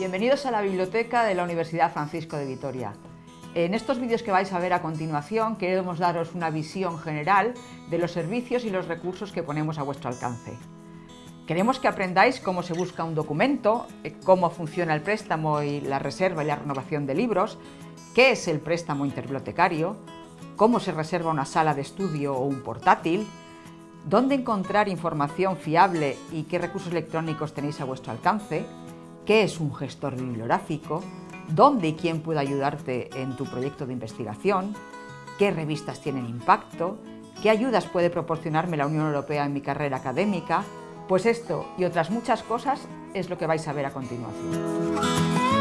Bienvenidos a la biblioteca de la Universidad Francisco de Vitoria. En estos vídeos que vais a ver a continuación queremos daros una visión general de los servicios y los recursos que ponemos a vuestro alcance. Queremos que aprendáis cómo se busca un documento, eh, cómo funciona el préstamo y la reserva y la renovación de libros, qué es el préstamo interbibliotecario, cómo se reserva una sala de estudio o un portátil, dónde encontrar información fiable y qué recursos electrónicos tenéis a vuestro alcance, qué es un gestor bibliográfico, dónde y quién puede ayudarte en tu proyecto de investigación, qué revistas tienen impacto, qué ayudas puede proporcionarme la Unión Europea en mi carrera académica, pues esto y otras muchas cosas es lo que vais a ver a continuación.